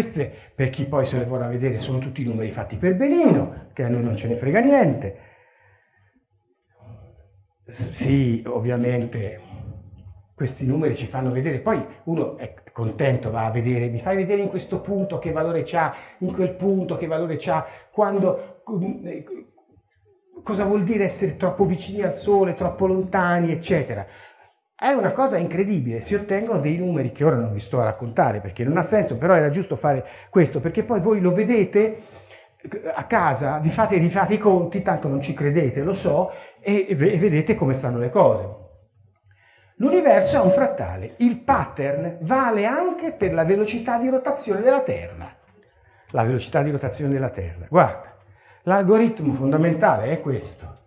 Queste, per chi poi se le vorrà vedere, sono tutti i numeri fatti per benino, che a noi non ce ne frega niente. Sì, ovviamente questi numeri ci fanno vedere, poi uno è contento, va a vedere, mi fai vedere in questo punto che valore c'ha, in quel punto che valore c'ha, quando, cosa vuol dire essere troppo vicini al Sole, troppo lontani, eccetera. È una cosa incredibile, si ottengono dei numeri che ora non vi sto a raccontare perché non ha senso, però era giusto fare questo, perché poi voi lo vedete a casa, vi fate, rifate i conti, tanto non ci credete, lo so, e, e vedete come stanno le cose. L'universo è un frattale, il pattern vale anche per la velocità di rotazione della Terra. La velocità di rotazione della Terra, guarda, l'algoritmo fondamentale è questo.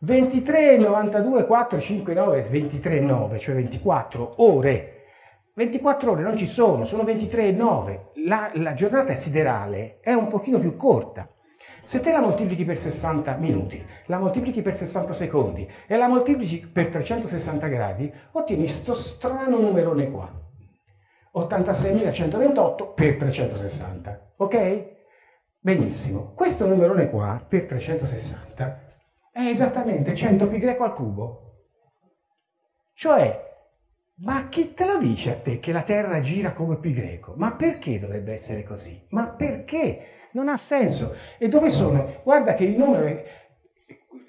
23, 92, 4, 5, 9, 23, 9, cioè 24 ore. 24 ore non ci sono, sono 23 e 9. La, la giornata siderale è un pochino più corta. Se te la moltiplichi per 60 minuti, la moltiplichi per 60 secondi e la moltiplichi per 360 gradi, ottieni questo strano numerone qua. 86.128 per 360, ok? Benissimo. Questo numerone qua, per 360, è esattamente 100 pi greco al cubo. Cioè, ma chi te lo dice a te che la Terra gira come pi greco? Ma perché dovrebbe essere così? Ma perché? Non ha senso. E dove sono? Guarda che il numero è...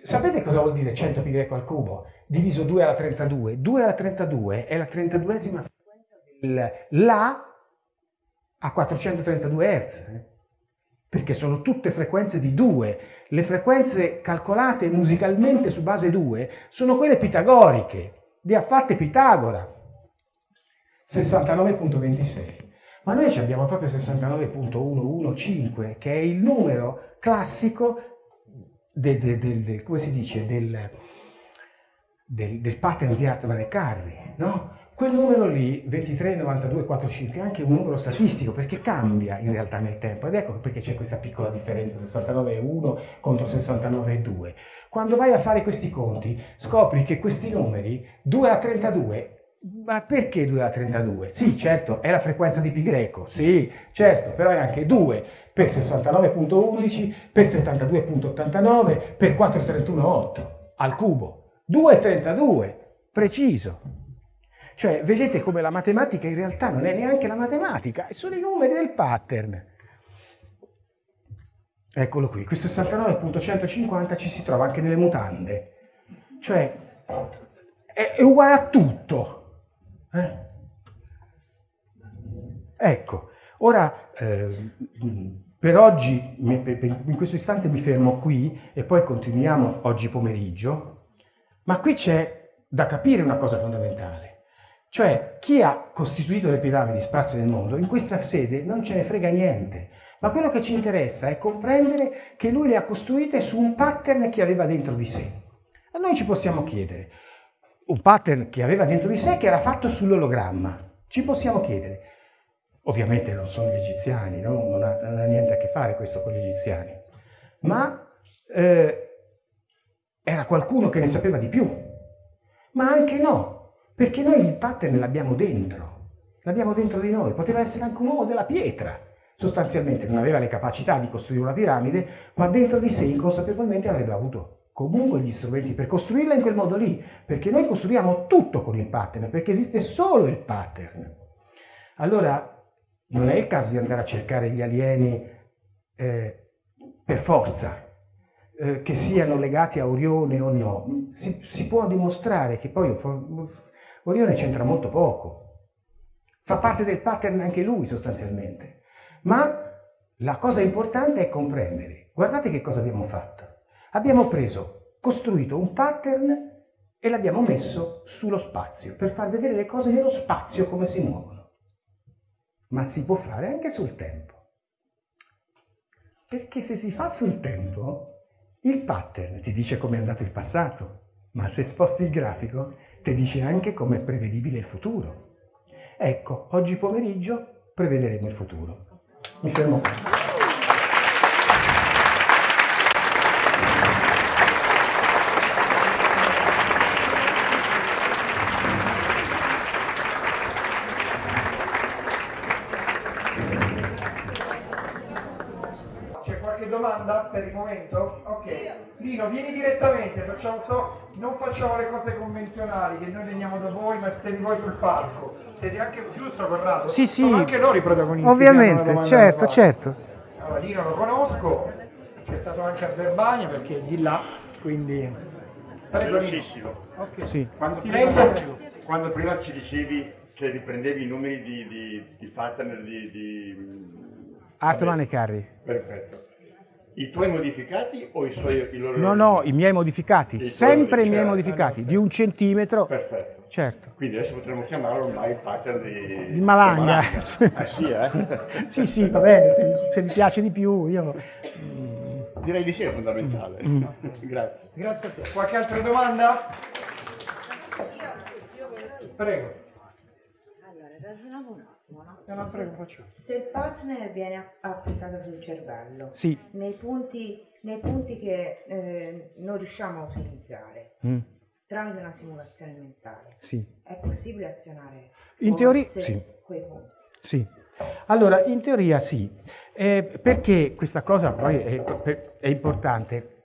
Sapete cosa vuol dire 100 pi greco al cubo? Diviso 2 alla 32. 2 alla 32 è la 32esima frequenza del La a 432 Hz. Perché sono tutte frequenze di 2 le frequenze calcolate musicalmente su base 2 sono quelle pitagoriche, le ha fatte Pitagora. 69.26. Ma noi abbiamo proprio 69.115, che è il numero classico del, del, del, del, pattern di Hartman e Carri, no? Quel numero lì, 23, 92, 45, è anche un numero statistico perché cambia in realtà nel tempo ed ecco perché c'è questa piccola differenza 69,1 contro 69,2. Quando vai a fare questi conti scopri che questi numeri 2 a 32 ma perché 2 a 32? Sì, certo, è la frequenza di greco, sì, certo, però è anche 2 per 69.11, per 72.89, per 431.8 al cubo. 2,32, preciso. Cioè, vedete come la matematica in realtà non è neanche la matematica, sono i numeri del pattern. Eccolo qui, questo 69.150 ci si trova anche nelle mutande. Cioè, è, è uguale a tutto. Eh? Ecco, ora eh, per oggi, in questo istante mi fermo qui e poi continuiamo oggi pomeriggio, ma qui c'è da capire una cosa fondamentale. Cioè, chi ha costituito le piramidi sparse nel mondo, in questa sede non ce ne frega niente. Ma quello che ci interessa è comprendere che lui le ha costruite su un pattern che aveva dentro di sé. E noi ci possiamo chiedere, un pattern che aveva dentro di sé che era fatto sull'ologramma. Ci possiamo chiedere, ovviamente non sono gli egiziani, no? non, ha, non, ha, niente a che fare questo con gli egiziani, ma eh, era qualcuno che ne sapeva di più. Ma anche no, perché noi il pattern l'abbiamo dentro, l'abbiamo dentro di noi, poteva essere anche un uomo della pietra, sostanzialmente non aveva le capacità di costruire una piramide, ma dentro di sé inconsapevolmente avrebbe avuto comunque gli strumenti per costruirla in quel modo lì, perché noi costruiamo tutto con il pattern, perché esiste solo il pattern. Allora, non è il caso di andare a cercare gli alieni eh, per forza, eh, che siano legati a Orione o no. Si, si può dimostrare che poi Orione c'entra molto poco. Fa parte del pattern anche lui sostanzialmente. Ma la cosa importante è comprendere. Guardate che cosa abbiamo fatto. Abbiamo preso, costruito un pattern e l'abbiamo messo sullo spazio per far vedere le cose nello spazio come si muovono. Ma si può fare anche sul tempo. Perché se si fa sul tempo, il pattern ti dice come è andato il passato, ma se sposti il grafico ti dice anche come è prevedibile il futuro. Ecco, oggi pomeriggio prevederemo il futuro. Mi fermo qualche domanda per il momento? Ok. Lino, vieni direttamente, facciamo so, non facciamo le cose convenzionali, che noi veniamo da voi, ma siete voi sul palco. Siete anche giusto, Corrado? Sì, sì. Sono anche loro i protagonisti. Ovviamente, certo, certo. Allora, Lino lo conosco, è stato anche a Verbania perché è di là, quindi... Velocissimo. Ok. Sì. Quando prima, quando prima ci dicevi che riprendevi i numeri di, di, di partner di... di Hartman vabbè, e Carri. Perfetto. I tuoi modificati o i suoi i loro? No, no, i miei modificati, I sempre i miei modificati. di un centimetro. Perfetto. Certo. Quindi adesso potremmo chiamarlo ormai il pattern di... Di Malanga. di Eh sì, eh? Sì, sì, va bene, se, se mi piace di più, io... Direi di sì, è fondamentale. Mm. Grazie Grazie. a te. Qualche altra domanda? Prego. Allora, ragioniamo un attimo, no? No, no, prego. Se il partner viene app- applicato sul cervello, Sì. nei punti, nei punti che eh, non riusciamo a utilizzare, Mm, tramite una simulazione mentale, sì. è possibile azionare In teoria, sì. quei punti? Sì, allora in teoria sì, Eh, perché questa cosa poi è, è importante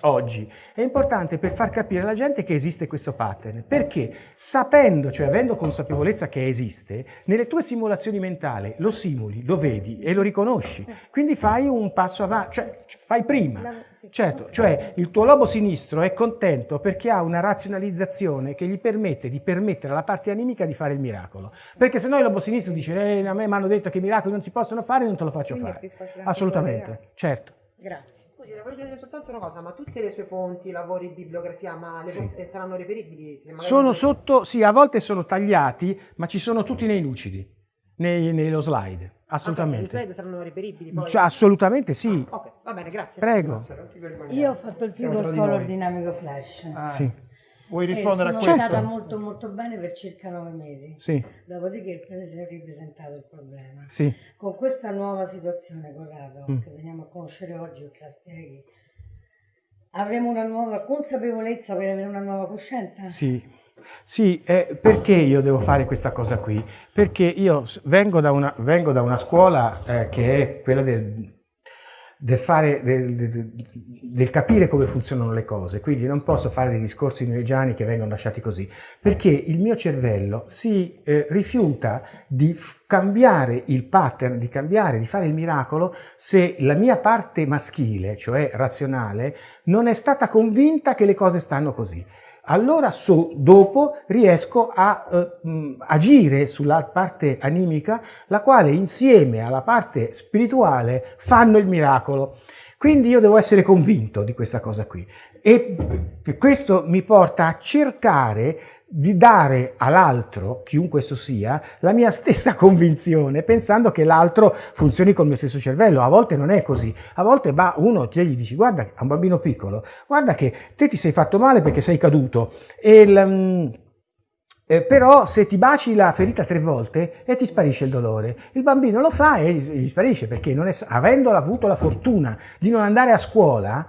oggi, è importante per far capire alla gente che esiste questo pattern, perché sapendo, cioè avendo consapevolezza che esiste, nelle tue simulazioni mentali lo simuli, lo vedi e lo riconosci, quindi fai un passo avanti, cioè fai prima. Certo, cioè il tuo lobo sinistro è contento perché ha una razionalizzazione che gli permette di permettere alla parte animica di fare il miracolo. Perché se no il lobo sinistro dice eh, a me mi hanno detto che i miracoli non si possono fare, non te lo faccio Quindi fare. Assolutamente, collegare. certo. Grazie. Le voglio chiedere soltanto una cosa, ma tutte le sue fonti, lavori, bibliografia, ma le Sì. saranno reperibili? Sono sotto, sì, a volte sono tagliati, ma ci sono tutti nei lucidi, nei- nello slide, assolutamente. le slide saranno reperibili poi? Cioè, assolutamente sì. Ok, va bene, grazie. Prego. Non. Io ho fatto il di color dinamico flash. Ah, Sì, Vuoi e rispondere a sono questo? stata molto molto bene per circa nove mesi. sì, Dopodiché il prete si è ripresentato il problema. sì. Con questa nuova situazione, Corrado, Mm. che veniamo a conoscere oggi che la spieghi, avremo una nuova consapevolezza per avere una nuova coscienza? Sì, sì, eh, perché io devo fare questa cosa qui? Perché io vengo da una, vengo da una scuola eh, che è quella del, del fare, del, del- del capire come funzionano le cose, quindi non posso fare dei discorsi neweggiani che vengono lasciati così, perché il mio cervello si eh, rifiuta di cambiare il pattern, di cambiare, di fare il miracolo se la mia parte maschile, cioè razionale, non è stata convinta che le cose stanno così. Allora so- dopo riesco a eh, mh, agire sulla parte animica, la quale insieme alla parte spirituale fanno il miracolo. Quindi io devo essere convinto di questa cosa qui. E questo mi porta a cercare di dare all'altro, chiunque esso sia, la mia stessa convinzione, pensando che l'altro funzioni col mio stesso cervello. A volte non è così. A volte va uno e gli dici, guarda, a un bambino piccolo, guarda che te ti sei fatto male perché sei caduto. E mm, eh, però se ti baci la ferita tre volte e ti sparisce il dolore, il bambino lo fa e gli sparisce perché non è, avendo avuto la fortuna di non andare a scuola,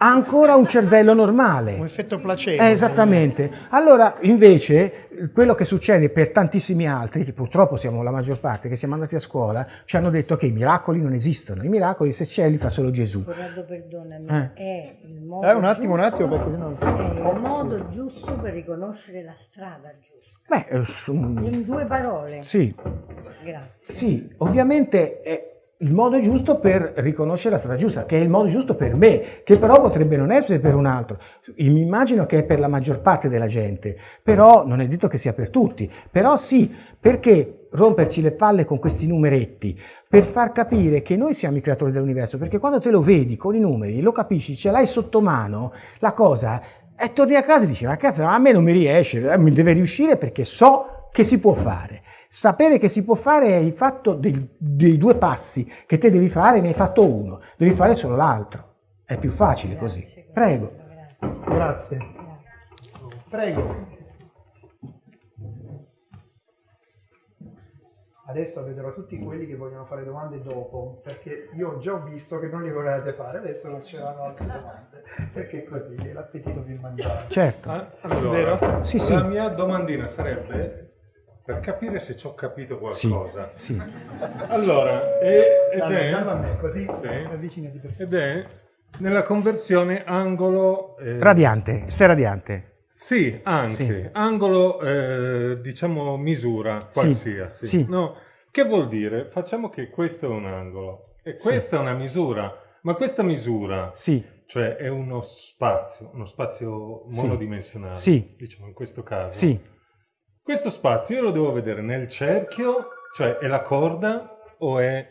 ha ancora un cervello normale. Un effetto placebo. Eh, esattamente. Allora, invece, quello che succede per tantissimi altri, che purtroppo siamo la maggior parte, che siamo andati a scuola, ci hanno detto che i miracoli non esistono. I miracoli, se c'è, li fa solo Gesù. Corrado, perdonami, Eh. è il modo Eh, un attimo, un giusto- attimo, perché sennò... È il modo giusto per riconoscere la strada giusta. Beh, eh, In due parole. sì, Grazie. sì, ovviamente è il modo giusto per riconoscere la strada giusta, che è il modo giusto per me, che però potrebbe non essere per un altro. Mi immagino che è per la maggior parte della gente, però non è detto che sia per tutti. Però sì, perché romperci le palle con questi numeretti? Per far capire che noi siamo i creatori dell'universo, perché quando te lo vedi con i numeri, lo capisci, ce l'hai sotto mano, la cosa, e torni a casa e dici, ma cazzo, a me non mi riesce, eh, mi deve riuscire perché so che si può fare. Sapere che si può fare è il fatto del- dei due passi che te devi fare, ne hai fatto uno, devi fare solo l'altro. È più facile così. Prego. Grazie. Prego. Adesso vedrò tutti quelli che vogliono fare domande dopo, perché io già ho visto che non li volevate fare, adesso non c'erano altre domande, perché così è l'appetito più mangiare. Certo. Ah, Allora, Vero? Sì, sì. la mia domandina sarebbe per capire se ci ho capito Sì, qualcosa. sì. Allora, e- ed, è, così Sì. ed è nella conversione angolo... eh, Radiante, stai radiante. Sì, anche. Sì. Angolo, eh, diciamo, misura Sì, qualsiasi. sì. No, che vuol dire? Facciamo che questo è un angolo e questa è una misura, ma questa misura, Sì, cioè è uno spazio, uno spazio Sì. monodimensionale, Sì. diciamo in questo caso. sì, Questo spazio io lo devo vedere nel cerchio, cioè è la corda o è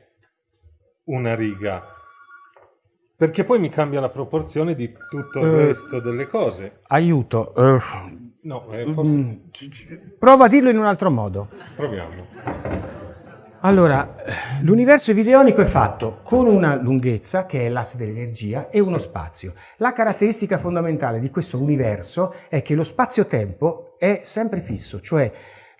una riga? Perché poi mi cambia la proporzione di tutto il Eh, resto delle cose. aiuto. eh, No, eh, forse mm, prova a dirlo in un altro modo. proviamo. Allora, l'universo videonico è fatto con una lunghezza, che è l'asse dell'energia, e uno spazio. La caratteristica fondamentale di questo universo è che lo spazio-tempo è sempre fisso, cioè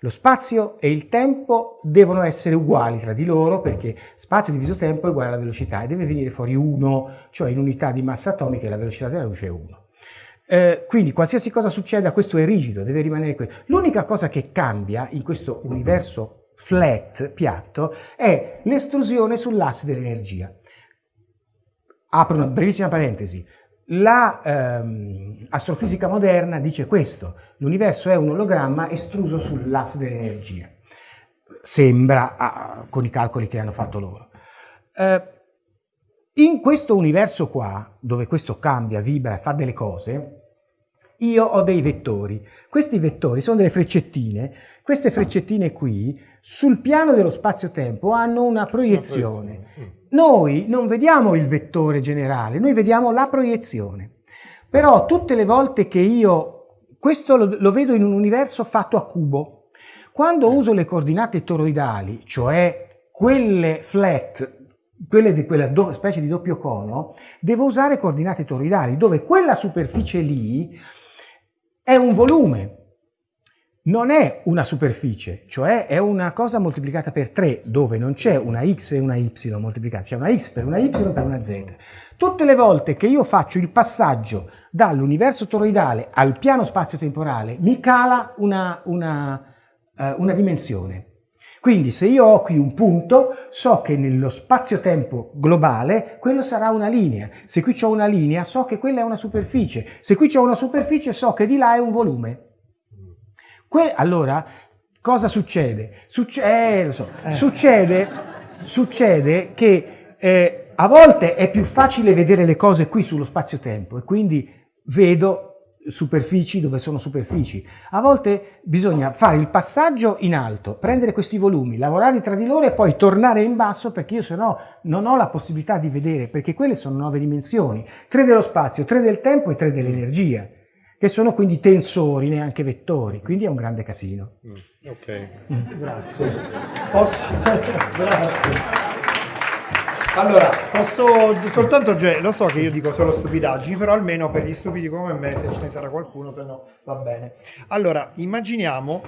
lo spazio e il tempo devono essere uguali tra di loro perché spazio diviso tempo è uguale alla velocità e deve venire fuori 1, cioè in unità di massa atomica la velocità della luce è 1. Eh, quindi qualsiasi cosa succeda, questo è rigido, deve rimanere qui. L'unica cosa che cambia in questo universo flat, piatto, è l'estrusione sull'asse dell'energia. Apro una brevissima parentesi. La ehm, moderna dice questo, l'universo è un ologramma estruso sull'asse dell'energia. Sembra, ah, con i calcoli che hanno fatto loro. Eh, in questo universo qua, dove questo cambia, vibra e fa delle cose, io ho dei vettori. Questi vettori sono delle freccettine. Queste freccettine qui, sul piano dello spazio-tempo, hanno una proiezione. Mm. Noi non vediamo il vettore generale, noi vediamo la proiezione. Però tutte le volte che io, questo lo, lo vedo in un universo fatto a cubo, quando uso le coordinate toroidali, cioè quelle flat, quelle di quella specie di doppio cono, devo usare coordinate toroidali, dove quella superficie lì è un volume, non è una superficie, cioè è una cosa moltiplicata per 3, dove non c'è una x e una y moltiplicata, c'è una x per una y per una z. Tutte le volte che io faccio il passaggio dall'universo toroidale al piano spazio-temporale, mi cala una, una, eh, una dimensione. Quindi se io ho qui un punto, so che nello spazio-tempo globale quello sarà una linea. Se qui ho una linea, so che quella è una superficie. Se qui ho una superficie, so che di là è un volume. Que- allora, cosa succede? Succe- eh, so. Succede, succede che eh, a volte è più facile vedere le cose qui sullo spazio-tempo e quindi vedo superfici dove sono superfici. A volte bisogna fare il passaggio in alto, prendere questi volumi, lavorare tra di loro e poi tornare in basso perché io se no non ho la possibilità di vedere, perché quelle sono nove dimensioni, tre dello spazio, tre del tempo e tre dell'energia, che sono quindi tensori, neanche vettori, quindi è un grande casino. Mm, Ok. Grazie. Posso... Grazie. Allora, posso soltanto, cioè, lo so che io dico solo stupidaggini, però almeno per gli stupidi come me, se ce ne sarà qualcuno, se no va bene. Allora, immaginiamo,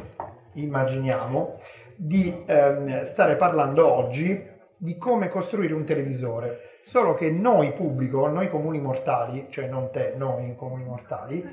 immaginiamo di ehm, stare parlando oggi di come costruire un televisore. Solo che noi pubblico, noi comuni mortali, cioè non te, noi comuni mortali,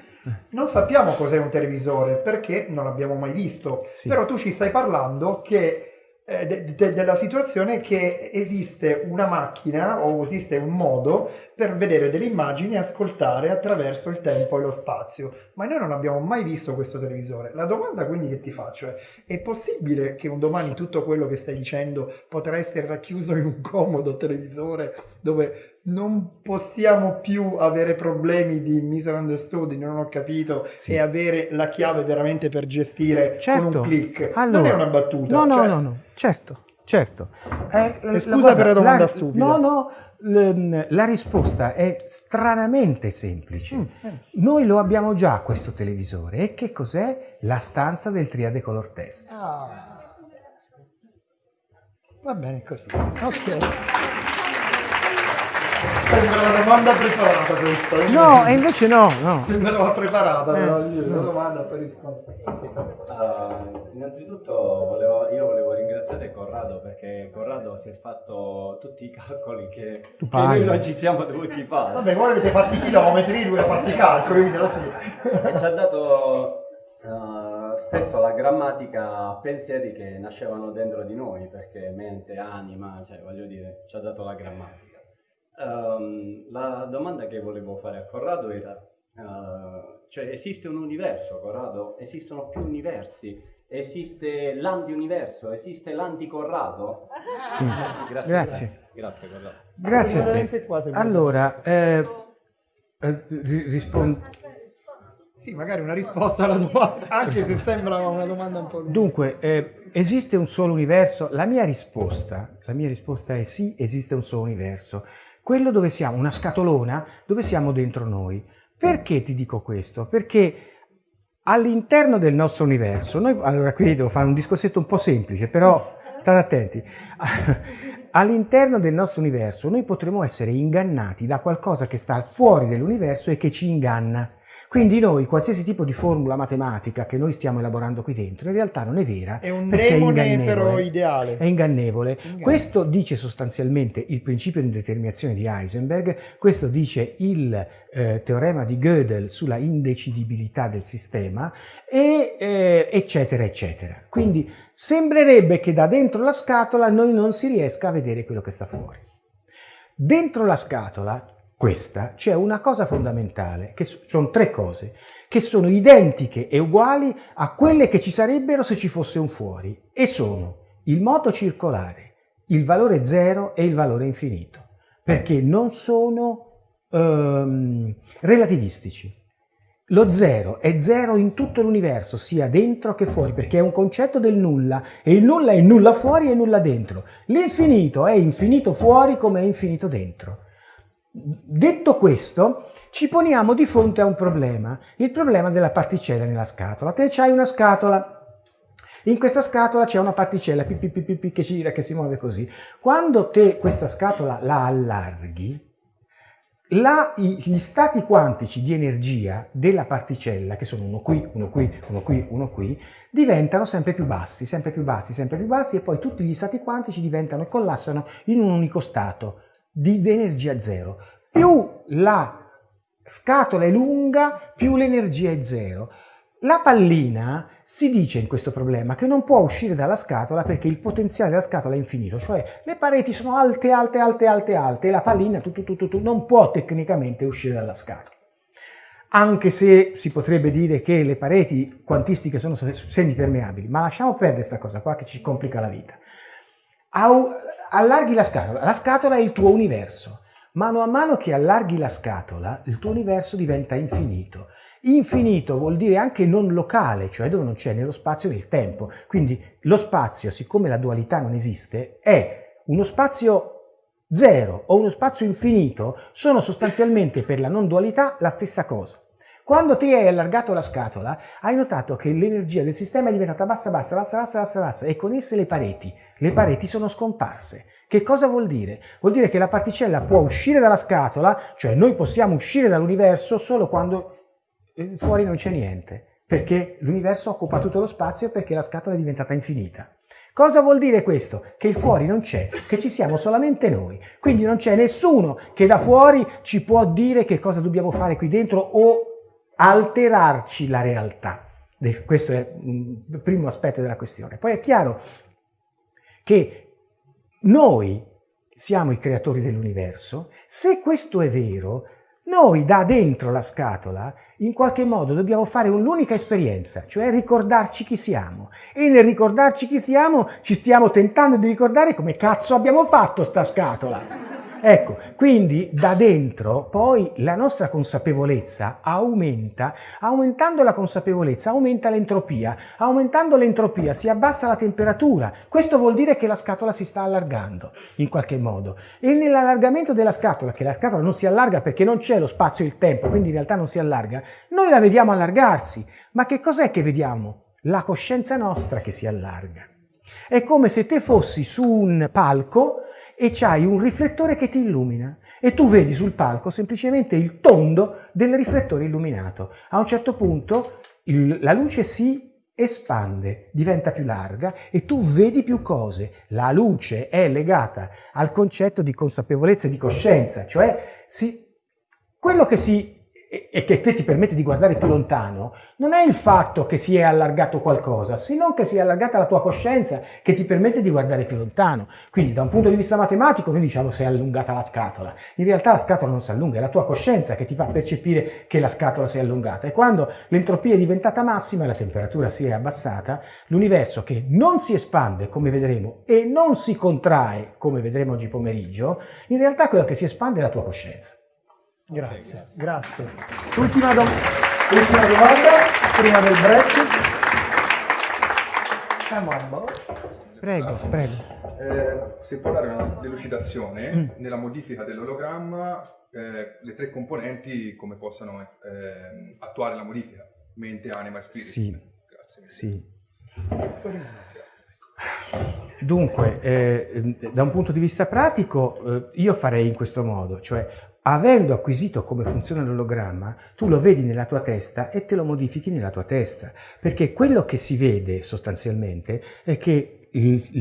non sappiamo cos'è un televisore perché non l'abbiamo mai visto. Sì. Però tu ci stai parlando che de- de- della situazione che esiste una macchina o esiste un modo per vedere delle immagini e ascoltare attraverso il tempo e lo spazio. Ma noi non abbiamo mai visto questo televisore. La domanda quindi che ti faccio è: è possibile che un domani tutto quello che stai dicendo potrà essere racchiuso in un comodo televisore dove non possiamo più avere problemi di misunderstood, di non ho capito, Sì. e avere la chiave veramente per gestire con Certo. un click? Allora, non è una battuta. No, no, cioè- no, no, certo, certo. Eh, E scusa per la domanda stupida. No, no, l- la risposta è stranamente semplice. Mm, Noi lo abbiamo già questo televisore. E che cos'è? La stanza del triade color test. Ah. Va bene così. Ok. Sembra una domanda preparata questa. No, e invece no, no. Sembrava preparata, però Eh, io no. la domanda per rispondere. Ah, innanzitutto volevo- io volevo ringraziare Corrado perché Corrado si è fatto tutti i calcoli che, che noi non ci siamo dovuti fare Vabbè, voi avete fatto i chilometri, lui ha fatto i calcoli, quindi alla fine... e ci ha dato ah, spesso la grammatica pensieri che nascevano dentro di noi, perché mente, anima, cioè voglio dire, ci ha dato la grammatica. Ehm, la domanda che volevo fare a Corrado era, eh, cioè esiste un universo, Corrado? Esistono più universi? Esiste l'anti-universo? Esiste l'anti-Corrado? Sì. Grazie. Grazie. Grazie, Corrado. Grazie a te. Allora, eh, eh, ri- rispondo. Sì, magari una risposta alla domanda, anche se sembra una domanda un po'... Dunque, eh, esiste un solo universo? La mia risposta, la mia risposta è sì, esiste un solo universo. Quello dove siamo, una scatolona, dove siamo dentro noi. Perché ti dico questo? Perché all'interno del nostro universo, noi, allora qui devo fare un discorsetto un po' semplice, però state attenti. All'interno del nostro universo noi potremo essere ingannati da qualcosa che sta fuori dell'universo e che ci inganna. Quindi noi, qualsiasi tipo di formula matematica che noi stiamo elaborando qui dentro, in realtà non è vera, È un perché è demone ingannevole. però ideale. È ingannevole. Ingannevole. Questo dice sostanzialmente il principio di indeterminazione di Heisenberg, questo dice il eh, teorema di Gödel sulla indecidibilità del sistema, e, eh, eccetera, eccetera. Quindi sembrerebbe che da dentro la scatola noi non si riesca a vedere quello che sta fuori. Dentro la scatola, questa, c'è una cosa fondamentale, che so- sono tre cose, che sono identiche e uguali a quelle che ci sarebbero se ci fosse un fuori, e sono il moto circolare, il valore zero e il valore infinito, perché non sono ehm, relativistici. Lo zero è zero in tutto l'universo, sia dentro che fuori, perché è un concetto del nulla e il nulla è nulla fuori e nulla dentro. L'infinito è infinito fuori come è infinito dentro. Detto questo, ci poniamo di fronte a un problema, il problema della particella nella scatola. Te c'hai una scatola, in questa scatola c'è una particella pi, pi, pi, pi, pi, che gira, che si muove così. Quando te questa scatola la allarghi, la- gli stati quantici di energia della particella, che sono uno qui, uno qui, uno qui, uno qui, diventano sempre più bassi, sempre più bassi, sempre più bassi e poi tutti gli stati quantici diventano e collassano in un unico stato di energia zero. Più la scatola è lunga, più l'energia è zero. La pallina si dice in questo problema che non può uscire dalla scatola perché il potenziale della scatola è infinito, cioè le pareti sono alte, alte, alte, alte, alte e la pallina tu, tu, tu, tu, non può tecnicamente uscire dalla scatola. Anche se si potrebbe dire che le pareti quantistiche sono semipermeabili, ma lasciamo perdere questa cosa qua che ci complica la vita. Allarghi la scatola, la scatola è il tuo universo. Mano a mano che allarghi la scatola, il tuo universo diventa infinito. Infinito vuol dire anche non locale, cioè dove non c'è né lo spazio né il tempo. Quindi lo spazio, siccome la dualità non esiste, è uno spazio zero o uno spazio infinito, sono sostanzialmente per la non dualità la stessa cosa. Quando ti hai allargato la scatola, hai notato che l'energia del sistema è diventata bassa, bassa, bassa, bassa, bassa, bassa e con esse le pareti. Le pareti sono scomparse. Che cosa vuol dire? Vuol dire che la particella può uscire dalla scatola, cioè noi possiamo uscire dall'universo solo quando eh, fuori non c'è niente, perché l'universo occupa tutto lo spazio perché la scatola è diventata infinita. Cosa vuol dire questo? Che il fuori non c'è, che ci siamo solamente noi. Quindi non c'è nessuno che da fuori ci può dire che cosa dobbiamo fare qui dentro o alterarci la realtà. Questo è il primo aspetto della questione. Poi è chiaro che noi siamo i creatori dell'universo. Se questo è vero, noi da dentro la scatola in qualche modo dobbiamo fare un'unica esperienza, cioè ricordarci chi siamo. E nel ricordarci chi siamo ci stiamo tentando di ricordare come cazzo abbiamo fatto sta scatola. Ecco, quindi da dentro poi la nostra consapevolezza aumenta, aumentando la consapevolezza aumenta l'entropia, aumentando l'entropia si abbassa la temperatura, questo vuol dire che la scatola si sta allargando in qualche modo. E nell'allargamento della scatola, che la scatola non si allarga perché non c'è lo spazio e il tempo, quindi in realtà non si allarga, noi la vediamo allargarsi, ma che cos'è che vediamo? La coscienza nostra che si allarga. È come se te fossi su un palco e c'hai un riflettore che ti illumina e tu vedi sul palco semplicemente il tondo del riflettore illuminato. A un certo punto il- la luce si espande, diventa più larga e tu vedi più cose. La luce è legata al concetto di consapevolezza e di coscienza, cioè si- quello che si e, che te ti permette di guardare più lontano, non è il fatto che si è allargato qualcosa, se non che si è allargata la tua coscienza che ti permette di guardare più lontano. Quindi da un punto di vista matematico noi diciamo si è allungata la scatola. In realtà la scatola non si allunga, è la tua coscienza che ti fa percepire che la scatola si è allungata. E quando l'entropia è diventata massima e la temperatura si è abbassata, l'universo che non si espande, come vedremo, e non si contrae, come vedremo oggi pomeriggio, in realtà quello che si espande è la tua coscienza. Grazie, grazie. Ultima, dom- ultima domanda, prima del break. Come on, boh. Prego, prego. Eh, se può dare una delucidazione Mm. nella modifica dell'ologramma, eh, le tre componenti come possano eh, attuare la modifica, mente, anima e spirito. Sì. Grazie. Sì. Dunque, eh, da un punto di vista pratico, eh, io farei in questo modo, cioè avendo acquisito come funziona l'ologramma, tu lo vedi nella tua testa e te lo modifichi nella tua testa, perché quello che si vede sostanzialmente è che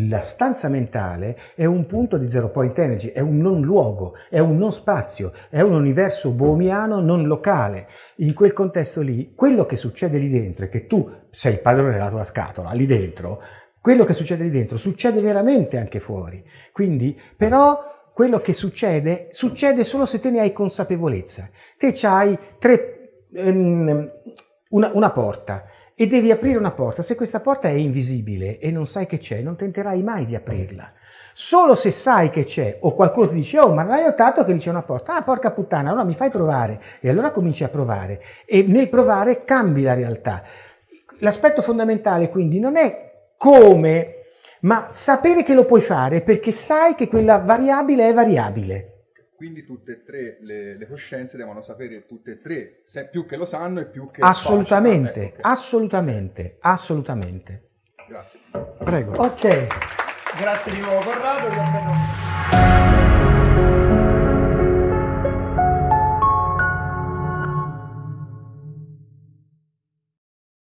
la stanza mentale è un punto di zero point energy, è un non luogo, è un non spazio, è un universo bohemiano non locale. In quel contesto lì, quello che succede lì dentro è che tu sei il padrone della tua scatola, lì dentro, quello che succede lì dentro succede veramente anche fuori. Quindi, però, quello che succede, succede solo se te ne hai consapevolezza. Te c'hai tre, ehm, una, una porta e devi aprire una porta. Se questa porta è invisibile e non sai che c'è, non tenterai mai di aprirla. Solo se sai che c'è o qualcuno ti dice oh ma non hai notato che lì c'è una porta? Ah porca puttana, allora mi fai provare e allora cominci a provare e nel provare cambi la realtà. L'aspetto fondamentale quindi non è come, ma sapere che lo puoi fare perché sai che quella variabile è variabile. Quindi tutte e tre le, le coscienze devono sapere tutte e tre, se più che lo sanno e più che Assolutamente. Ecco, ok. assolutamente, assolutamente. Grazie. Prego. Ok, grazie di nuovo Corrado.